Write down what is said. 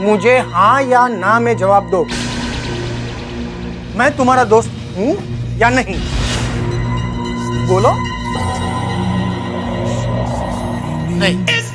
मुझे हाँ या ना में जवाब दो। मैं तुम्हारा दोस्त हूँ या नहीं? बोलो। नहीं।